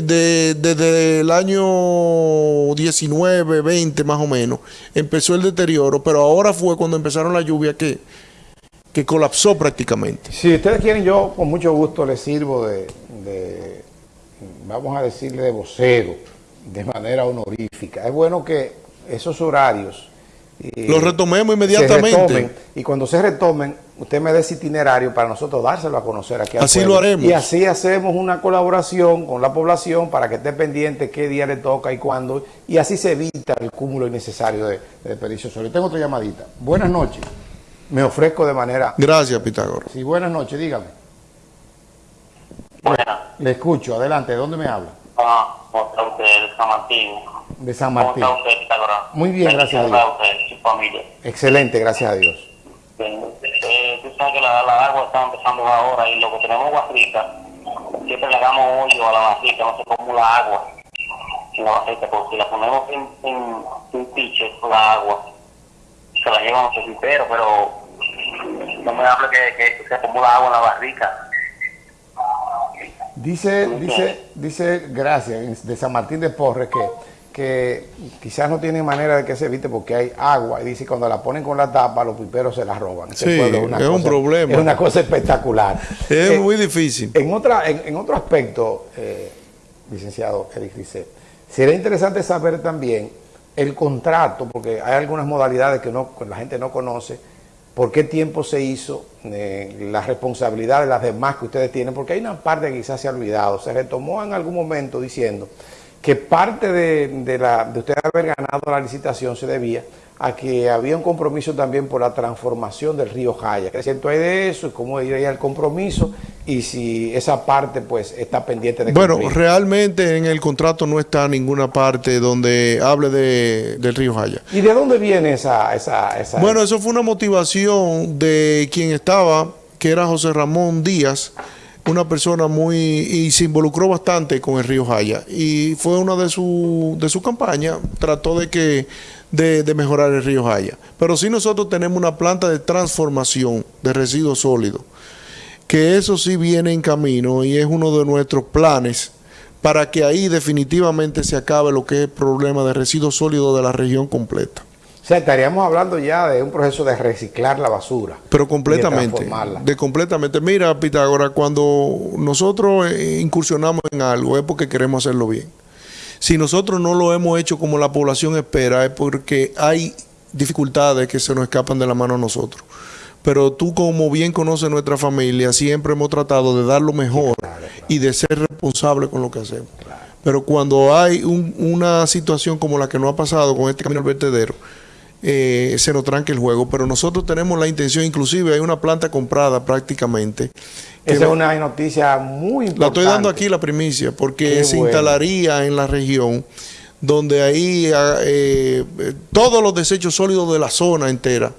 de- desde el año 19, 20 más o menos. Empezó el deterioro, pero ahora fue cuando empezaron las lluvias que, que colapsó prácticamente. Si ustedes quieren, yo con mucho gusto les sirvo de, de, vamos a decirle, de vocero, de manera honorífica. Es bueno que esos horarios... eh, Los retomemos inmediatamente. retomen, y cuando se retomen, usted me dé ese itinerario para nosotros dárselo a conocer aquí Así pueblo. lo haremos. Y así hacemos una colaboración con la población para que esté pendiente qué día le toca y cuándo, y así se evita el cúmulo innecesario de, de desperdicios sólidos. Tengo otra llamadita. Buenas noches. Me ofrezco de manera... Gracias, Pitágoras. Sí, buenas noches, dígame. Buenas. Le escucho, adelante, ¿de dónde me habla? Ah, ¿cómo está usted, de San Martín? De San ¿Cómo Martín. está usted, Pitágoras? Muy bien, gracias a ¿Cómo está Dios. usted, su familia? Excelente, gracias a Dios. Bien. Eh, tú sabes que la, la agua está empezando ahora y lo que tenemos barrica, siempre le damos hoyo a la barrica, no se acumula agua en la barrica, porque si la ponemos en, en un piche con la agua, se la llevan los piperos, pero no me hable que, que se acumula agua en la barrica. Dice, dice, dice, gracias, de San Martín de Porres, que, que quizás no tiene manera de que se evite porque hay agua. Y dice, cuando la ponen con la tapa, los piperos se la roban. Ese Sí, pueblo es un problema. Es una cosa espectacular. Es Eh, muy difícil. En, otra, en, en otro aspecto, eh, licenciado Eric dice, sería interesante saber también el contrato, porque hay algunas modalidades que no, la gente no conoce, por qué tiempo se hizo, eh, la responsabilidad de las demás que ustedes tienen, porque hay una parte que quizás se ha olvidado, se retomó en algún momento diciendo que parte de, de la, de usted haber ganado la licitación se debía a que había un compromiso también por la transformación del río Jaya. ¿Qué cierto hay de eso? ¿Cómo iría el compromiso? Y si esa parte pues está pendiente de Bueno, realmente en el contrato no está ninguna parte donde hable de, del río Jaya. ¿Y de dónde viene esa... esa, esa Bueno, eso fue una motivación de quien estaba, que era José Ramón Díaz, una persona muy... y se involucró bastante con el río Jaya. Y fue una de su, de su campaña, trató de que de, de mejorar el río Jaya. Pero sí nosotros tenemos una planta de transformación de residuos sólidos, que eso sí viene en camino y es uno de nuestros planes para que ahí definitivamente se acabe lo que es el problema de residuos sólidos de la región completa. O sea, estaríamos hablando ya de un proceso de reciclar la basura. Pero de completamente. transformarla. De completamente. Mira, Pitágoras, cuando nosotros eh, incursionamos en algo es porque queremos hacerlo bien. Si nosotros no lo hemos hecho como la población espera, es porque hay dificultades que se nos escapan de la mano a nosotros. Pero tú, como bien conoces nuestra familia, siempre hemos tratado de dar lo mejor y de ser responsable con lo que hacemos. Pero cuando hay un- una situación como la que nos ha pasado con este camino al vertedero, eh, se nos tranca el juego. Pero nosotros tenemos la intención, inclusive hay una planta comprada prácticamente. Esa es una noticia muy importante. la estoy dando aquí la primicia, porque Qué se bueno. instalaría en la región donde ahí ah, eh, todos los desechos sólidos de la zona entera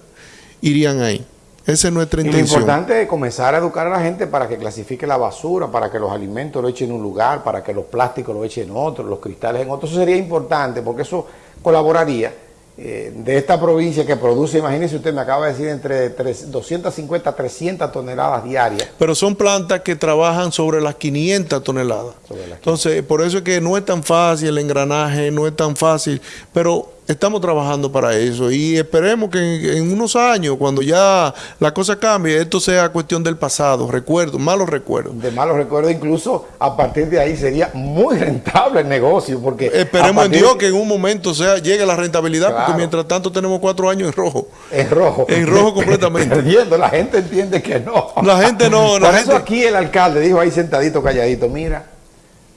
irían ahí. Esa es nuestra Y lo intención. importante es comenzar a educar a la gente para que clasifique la basura, para que los alimentos lo echen en un lugar, para que los plásticos lo echen en otro, los cristales en otro. Eso sería importante porque eso colaboraría eh, de esta provincia que produce, imagínense usted, me acaba de decir, entre tres- 250 a 300 toneladas diarias. Pero son plantas que trabajan sobre las 500 toneladas. Entonces, por eso es que no es tan fácil el engranaje, no es tan fácil, pero estamos trabajando para eso y esperemos que en, en unos años, cuando ya la cosa cambie, esto sea cuestión del pasado, recuerdos, malos recuerdos. De malos recuerdos, incluso a partir de ahí sería muy rentable el negocio. porque Esperemos en Dios que en un momento sea llegue la rentabilidad, Claro. porque mientras tanto tenemos cuatro años en rojo. En rojo. En rojo completamente. Perdiendo, la gente entiende que no. La gente no, la Por eso aquí el alcalde dijo ahí sentadito, calladito, mira,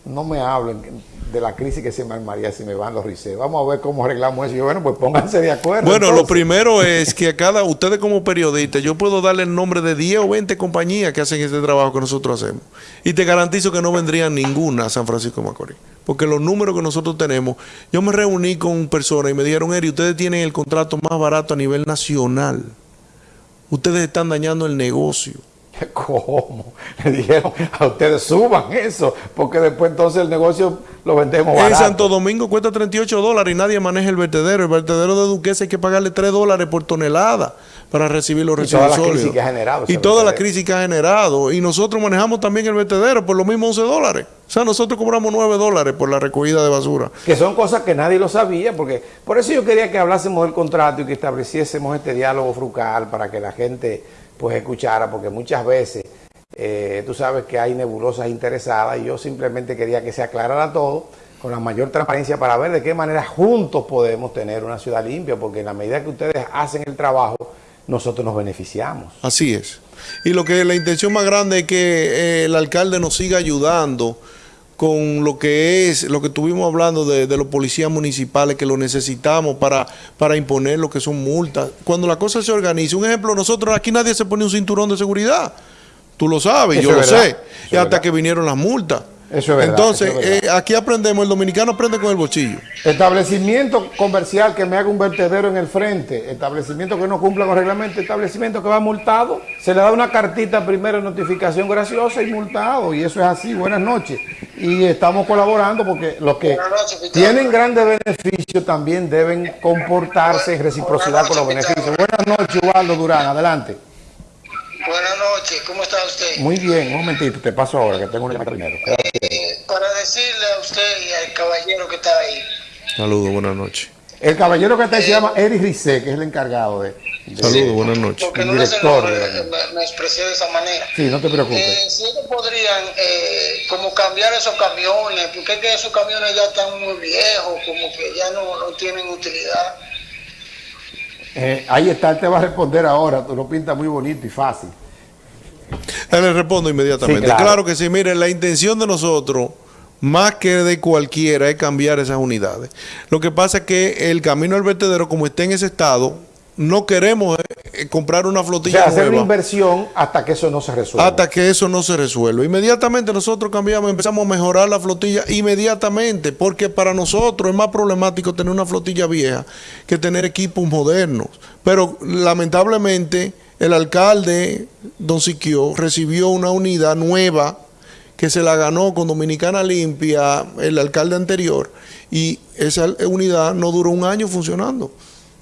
no me hablen de la crisis que se me armaría si me van los riceos. Vamos a ver cómo arreglamos eso. Y yo, bueno, pues pónganse de acuerdo. Bueno, lo primero es que a cada, ustedes como periodistas, yo puedo darle el nombre de 10 o 20 compañías que hacen este trabajo que nosotros hacemos. Y te garantizo que no vendrían ninguna a San Francisco de Macorís. Porque los números que nosotros tenemos, yo me reuní con personas y me dijeron, Eri, ustedes tienen el contrato más barato a nivel nacional. Ustedes están dañando el negocio. ¿Cómo? Le dijeron a ustedes suban eso, porque después entonces el negocio lo vendemos En barato. Santo Domingo cuesta 38 dólares y nadie maneja el vertedero. El vertedero de Duquesa hay que pagarle 3 dólares por tonelada para recibir los Y toda residuos la crisis que ha generado Y toda la crisis que ha generado. Y nosotros manejamos también el vertedero por lo mismo 11 dólares. O sea, nosotros cobramos 9 dólares por la recogida de basura. que son cosas que nadie lo sabía, porque por eso yo quería que hablásemos del contrato y que estableciésemos este diálogo frugal para que la gente pues escuchara, porque muchas veces eh, tú sabes que hay nebulosas interesadas y yo simplemente quería que se aclarara todo con la mayor transparencia para ver de qué manera juntos podemos tener una ciudad limpia, porque en la medida que ustedes hacen el trabajo, nosotros nos beneficiamos. Así es. Y lo que la intención más grande es que eh, el alcalde nos siga ayudando con lo que es, lo que estuvimos hablando de, de los policías municipales, que lo necesitamos para, para imponer lo que son multas. Cuando la cosa se organiza, un ejemplo, nosotros aquí nadie se pone un cinturón de seguridad. Tú lo sabes, Eso yo lo verdad, sé. eso Y hasta verdad. que vinieron las multas. Eso es verdad, Entonces, eso es verdad. eh, aquí aprendemos, el dominicano aprende con el bochillo. Establecimiento comercial que me haga un vertedero en el frente, establecimiento que no cumpla con reglamento, establecimiento que va multado, se le da una cartita primero de notificación graciosa y multado, y eso es así, buenas noches. Y estamos colaborando porque los que noches, tienen grandes beneficios también deben comportarse en reciprocidad con los beneficios. Buenas noches, Ubaldo Durán, adelante. Buenas noches, ¿cómo está usted? Muy bien, un momentito, te paso ahora que tengo una llamada primero. Eh, para decirle a usted y al caballero que está ahí, Saludos, buenas noches. El caballero que está ahí se llama Eric Rizé, que es el encargado de... de- Saludos, buenas noches. porque El no le sé, director no, eh, me, me expresé de esa manera. Sí, no te preocupes. Eh, si ellos podrían eh, como cambiar esos camiones, porque es que esos camiones ya están muy viejos, como que ya no, no tienen utilidad. Eh, ahí está, él te va a responder ahora, tú lo pintas muy bonito y fácil. Le respondo inmediatamente. Sí, claro. claro. que sí, mire, la intención de nosotros, más que de cualquiera, es cambiar esas unidades. Lo que pasa es que el camino al vertedero, como está en ese estado, no queremos eh, comprar una O flotilla sea, hacer una inversión hasta que eso no se resuelva. hasta que eso no se resuelva. Inmediatamente nosotros cambiamos, empezamos a mejorar la flotilla inmediatamente, porque para nosotros es más problemático tener una flotilla vieja que tener equipos modernos. Pero lamentablemente el alcalde, don Siquio, recibió una unidad nueva que se la ganó con Dominicana Limpia, el alcalde anterior, y esa unidad no duró un año funcionando.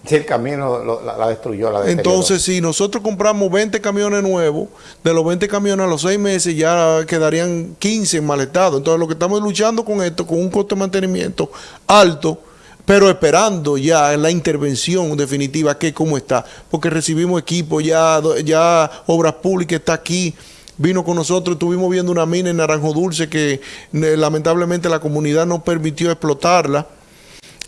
Si el camino lo- la, la destruyó, la. Entonces, si nosotros compramos 20 camiones nuevos, de los 20 camiones a los 6 meses ya quedarían 15 en mal estado. Entonces, lo que estamos luchando con esto, con un costo de mantenimiento alto, pero esperando ya la intervención definitiva, que cómo está, porque recibimos equipo, ya, ya Obras Públicas está aquí, vino con nosotros, estuvimos viendo una mina en Naranjo Dulce que eh, lamentablemente la comunidad no permitió explotarla.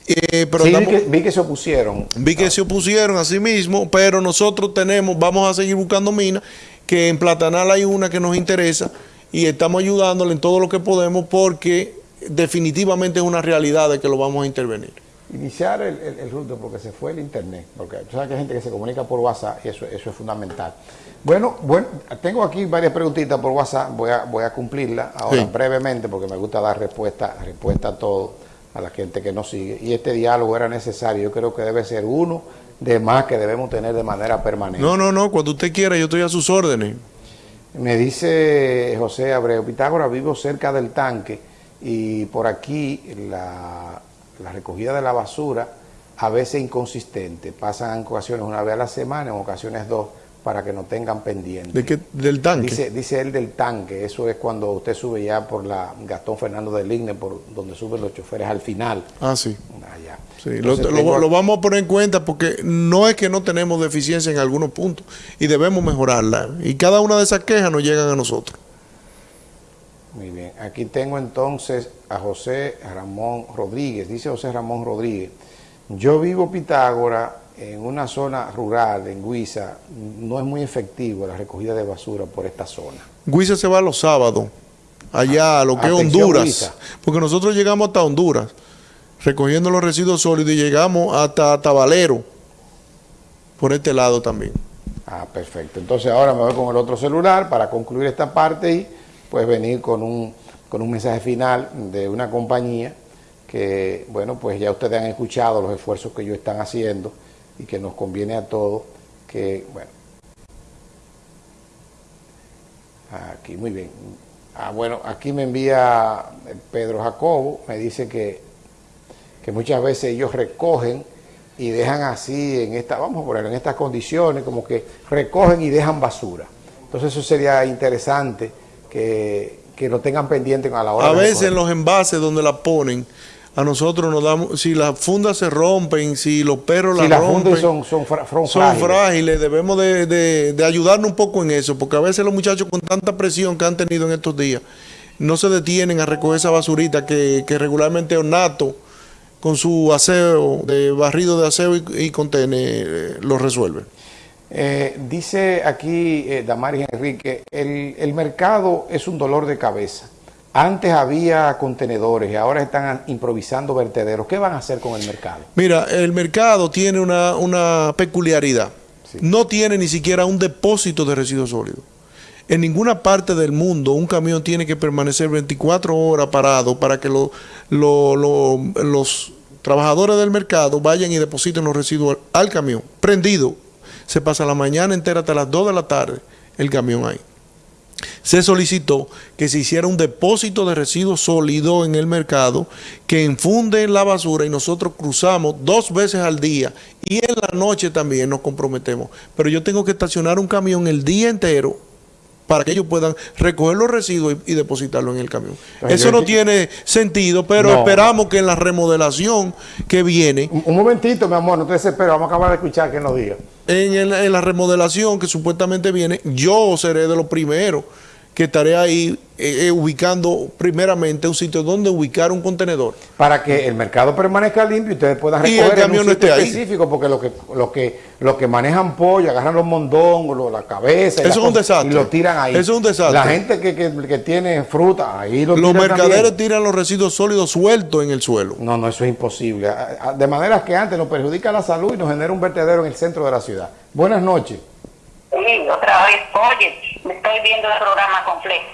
Eh, pero Sí, vi que, vi que se opusieron. Vi que se opusieron a sí mismo, pero nosotros tenemos, vamos a seguir buscando minas, que en Platanal hay una que nos interesa y estamos ayudándole en todo lo que podemos porque definitivamente es una realidad de que lo vamos a intervenir. Iniciar el, el, el ruto porque se fue el internet, porque tú sabes que hay gente que se comunica por WhatsApp y eso, eso es fundamental. Bueno, bueno, tengo aquí varias preguntitas por WhatsApp, voy a, voy a cumplirlas ahora Sí. brevemente porque me gusta dar respuesta, respuesta a todo, a la gente que nos sigue. Y este diálogo era necesario, yo creo que debe ser uno de más que debemos tener de manera permanente. No, no, no, cuando usted quiera, yo estoy a sus órdenes. Me dice José Abreu, Pitágoras vivo cerca del tanque y por aquí la, la recogida de la basura a veces inconsistente. Pasan en ocasiones una vez a la semana, en ocasiones dos, para que no tengan pendiente. ¿De qué? ¿Del tanque? Dice, dice él del tanque, eso es cuando usted sube ya por la Gastón Fernando del Igne, por donde suben los choferes al final. Ah, sí. Allá. Sí, lo, Entonces, lo- tengo- lo vamos a poner en cuenta porque no es que no tenemos deficiencia en algunos puntos y debemos mejorarla. Y cada una de esas quejas nos llegan a nosotros. Muy bien, aquí tengo entonces a José Ramón Rodríguez, dice José Ramón Rodríguez, yo vivo Pitágora en una zona rural, en Guisa, no es muy efectivo la recogida de basura por esta zona. Guisa se va los sábados, allá a lo que es Honduras. Guisa. Porque nosotros llegamos hasta Honduras, recogiendo los residuos sólidos y llegamos hasta Tabalero, por este lado también. Ah, perfecto. Entonces ahora me voy con el otro celular para concluir esta parte y pues venir con un, con un mensaje final de una compañía que, bueno, pues ya ustedes han escuchado los esfuerzos que ellos están haciendo y que nos conviene a todos que, bueno, aquí, muy bien. Ah, bueno, aquí me envía Pedro Jacobo, me dice que, que muchas veces ellos recogen y dejan así en esta, vamos a poner en estas condiciones, como que recogen y dejan basura. Entonces eso sería interesante que, que lo tengan pendiente a la hora A de veces en los envases donde la ponen, a nosotros nos damos, si las fundas se rompen, si los perros Si las las rompen, fundas son, son, fra- son son frágiles. frágiles, debemos de, de- de ayudarnos un poco en eso, porque a veces los muchachos con tanta presión que han tenido en estos días, no se detienen a recoger esa basurita que, que regularmente Ornato, con su aseo, de barrido de aseo y, y contener, eh, lo resuelve. Eh, dice aquí eh, Damaris Enrique, el, el mercado es un dolor de cabeza. Antes había contenedores y ahora están improvisando vertederos. ¿Qué van a hacer con el mercado? Mira, el mercado tiene una, una peculiaridad. No tiene ni siquiera un depósito de residuos sólidos. En ninguna parte del mundo un camión tiene que permanecer 24 horas parado para que lo- lo- lo- los trabajadores del mercado vayan y depositen los residuos al, al camión. Prendido. Se pasa la mañana entera hasta las 2 de la tarde el camión ahí se solicitó que se hiciera un depósito de residuos sólidos en el mercado que infunde la basura y nosotros cruzamos dos veces al día y en la noche también nos comprometemos. Pero yo tengo que estacionar un camión el día entero para que ellos puedan recoger los residuos y, y depositarlo en el camión. Eso no tiene sentido, pero No. esperamos que en la remodelación que viene, Un, un momentito, mi amor, no te desesperes, vamos a acabar de escuchar que nos diga. en, en la remodelación que supuestamente viene, yo seré de los primeros que estaré ahí eh, eh, ubicando primeramente un sitio donde ubicar un contenedor. Para que el mercado permanezca limpio y ustedes puedan Y el recoger en camión un no esté ahí. específico, porque los que, los que, los que manejan pollo, agarran los mondongos, la cabeza, y Eso es un desastre. y lo tiran ahí. Eso es un desastre. La gente que, que, que tiene fruta, ahí lo Los tiran mercaderes también. tiran los residuos sólidos sueltos en el suelo. No, no, eso es imposible. De manera que antes nos perjudica la salud y nos genera un vertedero en el centro de la ciudad. Buenas noches. Sí, otra vez. Oye, me estoy viendo el programa completo.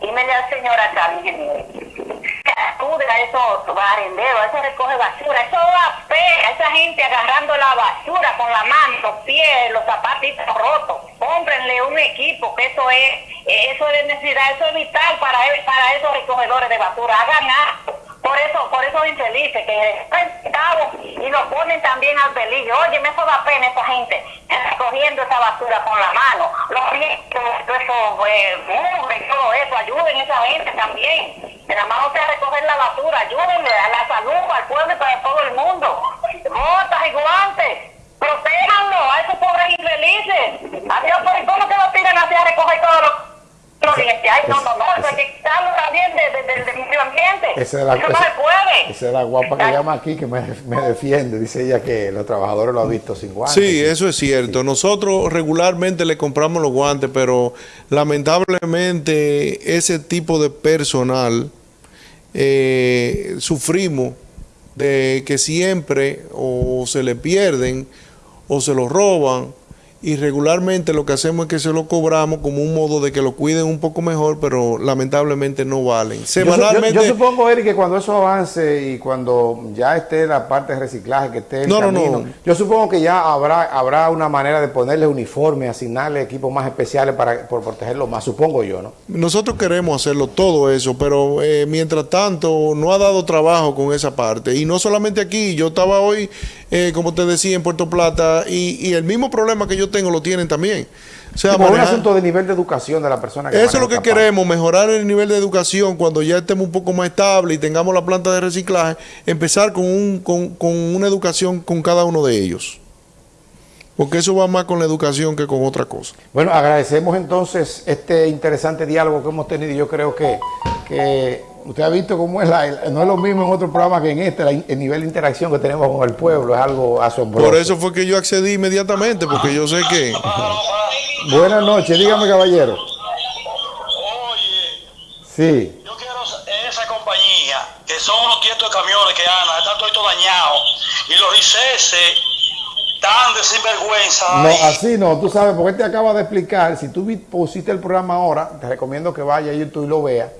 Dímele al señor acá, ingeniero. que Acude a esos barenderos, eso recoge basura, eso da pena, esa gente agarrando la basura con la mano, los pies, los zapatitos rotos. Cómprenle un equipo, que eso es, eso es necesidad, eso es vital para, para esos recogedores de basura. Hagan algo. Por eso, por eso infelices que cabo y lo ponen también al peligro. Oye, me eso da pena esa gente recogiendo esa basura con la mano. Los riesgos, todo eso, eh, todo eso, ayuden a esa gente también. Que nada más no sea recoger la basura, ayúdenle a la salud, al pueblo y para todo el mundo. Botas y guantes. Protéjanlo a esos pobres infelices. Adiós, ¿y cómo que lo tiran así a recoger todos Ay, no, no, no, eso hay que quitarlo también de- de- del del medio ambiente. Esa es la, eso no esa- se puede. esa es la guapa que llama aquí que me, me defiende. Dice ella que los trabajadores lo han visto sin guantes. Sí, eso es cierto. Nosotros regularmente le compramos los guantes, pero lamentablemente ese tipo de personal eh, sufrimos de que siempre o se le pierden o se los roban y regularmente lo que hacemos es que se lo cobramos como un modo de que lo cuiden un poco mejor, pero lamentablemente no valen. Yo, su- yo- Semanalmente... yo supongo, Eric, que cuando eso avance y cuando ya esté la parte de reciclaje, que esté el No, no, camino, no. yo supongo que ya habrá habrá una manera de ponerle uniformes, asignarle equipos más especiales para por protegerlo más, supongo yo, ¿no? Nosotros queremos hacerlo todo eso, pero eh, mientras tanto no ha dado trabajo con esa parte. Y no solamente aquí, yo estaba hoy, eh, como te decía, en Puerto Plata y, y el mismo problema que yo tengo lo tienen también. O sea, un asunto de nivel de educación de la persona que Eso es lo que queremos, mejorar el nivel de educación cuando ya estemos un poco más estable y tengamos la planta de reciclaje, empezar con, un, con, con una educación con cada uno de ellos. Porque eso va más con la educación que con otra cosa. Bueno, agradecemos entonces este interesante diálogo que hemos tenido. Yo creo que, que usted ha visto cómo es la, no es lo mismo en otro programa que en este, la el nivel de interacción que tenemos con el pueblo es algo asombroso. Por eso fue que yo accedí inmediatamente, porque yo sé que... Buenas noches, dígame caballero. Oye, Sí. yo quiero esa compañía, que son unos tietos de camiones que andan, están todos dañados, y los riceses tan de sinvergüenza. No, ahí. así no, tú sabes, porque te acaba de explicar, si tú pusiste el programa ahora, te recomiendo que vaya a YouTube y lo veas.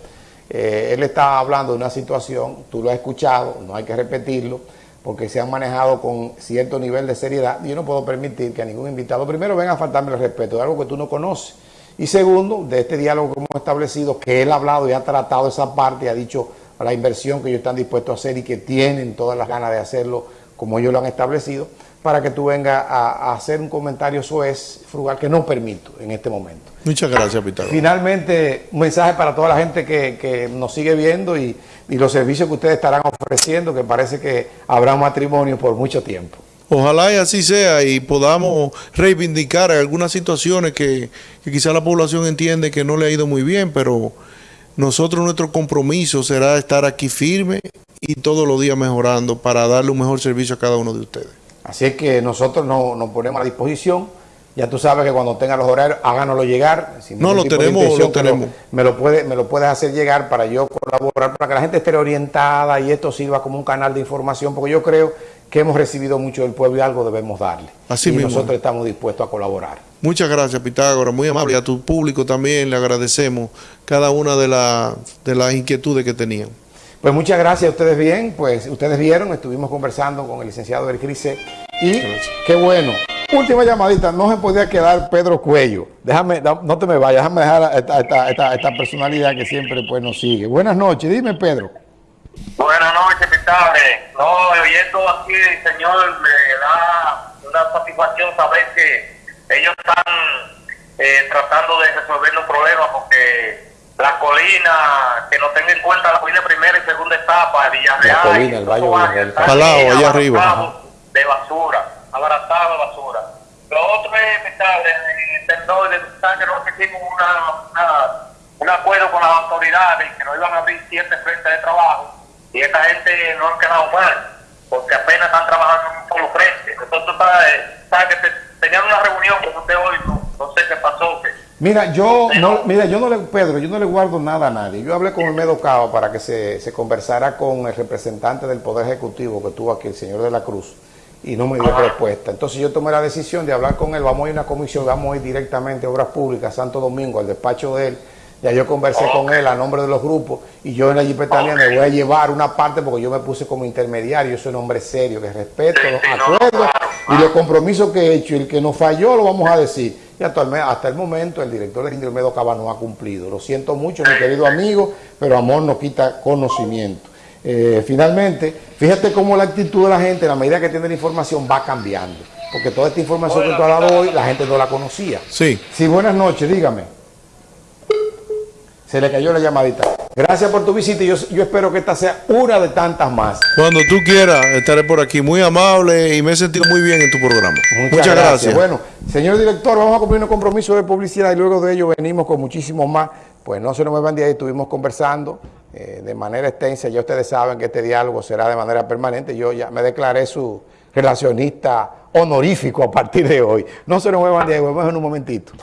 Eh, él está hablando de una situación, tú lo has escuchado, no hay que repetirlo, porque se han manejado con cierto nivel de seriedad. Yo no puedo permitir que a ningún invitado, primero, venga a faltarme el respeto de algo que tú no conoces. Y segundo, de este diálogo que hemos establecido, que él ha hablado y ha tratado esa parte, y ha dicho la inversión que ellos están dispuestos a hacer y que tienen todas las ganas de hacerlo como ellos lo han establecido, para que tú vengas a, a hacer un comentario soez, frugal, que no permito en este momento. Muchas gracias, Pitágoras. Finalmente, un mensaje para toda la gente que, que nos sigue viendo y, y los servicios que ustedes estarán ofreciendo, que parece que habrá un matrimonio por mucho tiempo. Ojalá y así sea y podamos reivindicar algunas situaciones que, que quizá la población entiende que no le ha ido muy bien, pero nosotros nuestro compromiso será estar aquí firme y todos los días mejorando para darle un mejor servicio a cada uno de ustedes. Así es que nosotros no- nos ponemos a disposición. Ya tú sabes que cuando tengan los horarios, háganoslo llegar. Sin No, lo tenemos, lo tenemos. Me lo, puede, me lo puedes hacer llegar para yo colaborar, para que la gente esté orientada y esto sirva como un canal de información, porque yo creo que hemos recibido mucho del pueblo y algo debemos darle. Así y mismo. nosotros estamos dispuestos a colaborar. Muchas gracias, Pitágoras, muy amable. Y a tu público también le agradecemos cada una de, la- de las inquietudes que tenían. Pues muchas gracias a ustedes bien, pues ustedes vieron, estuvimos conversando con el licenciado del CRICE y qué bueno. Última llamadita, no se podía quedar Pedro Cuello. Déjame, no te me vayas, déjame dejar esta, esta, esta, esta personalidad que siempre pues nos sigue. Buenas noches, dime Pedro. Buenas noches, Pitable. No, oyendo aquí, señor, me da una satisfacción saber que ellos están eh, tratando de resolver los problemas porque la colina, que no tenga en cuenta la colina primera y segunda etapa, Villarreal, La colina, el Valle Villarreal. Palao, allá arriba. De basura, abaratado de basura. Lo otro es, en términos de que nosotros hicimos una, una, un acuerdo con las autoridades que nos iban a abrir siete frentes de trabajo y esta gente no han quedado mal porque apenas están trabajando en un solo frente. Nosotros sabes, sabes que te- tenían una reunión con usted hoy, no, no sé qué pasó. Que, Mira, yo no, mira, yo no le, Pedro, yo no le guardo nada a nadie. Yo hablé con el Cava para que se, se conversara con el representante del Poder Ejecutivo que tuvo aquí, el señor de la Cruz, y no me dio respuesta. Entonces yo tomé la decisión de hablar con él, vamos a ir a una comisión, vamos a ir directamente a Obras Públicas, Santo Domingo, al despacho de él. Ya yo conversé con él a nombre de los grupos y yo en la Jipetania me voy a llevar una parte porque yo me puse como intermediario, yo soy un hombre serio, que respeto Sí, los sí, no, acuerdos y los compromisos que he hecho. Y el que nos falló lo vamos a decir. Y hasta el momento el director de Indio Medo Cava no ha cumplido. Lo siento mucho, mi querido amigo, pero amor no quita conocimiento. Eh, finalmente, fíjate cómo la actitud de la gente, a la medida que tiene la información, va cambiando. Porque toda esta información que tú has dado hoy, la gente no la conocía. Sí. Sí, buenas noches, dígame. Se le cayó la llamadita. Gracias por tu visita y yo, yo espero que esta sea una de tantas más. Cuando tú quieras, estaré por aquí. Muy amable y me he sentido muy bien en tu programa. Muchas, gracias. Bueno, señor director, vamos a cumplir un compromiso de publicidad y luego de ello venimos con muchísimos más. Pues no se nos muevan de ahí, estuvimos conversando eh, de manera extensa. Ya ustedes saben que este diálogo será de manera permanente. Yo ya me declaré su relacionista honorífico a partir de hoy. No se nos muevan de ahí, volvemos en un momentito.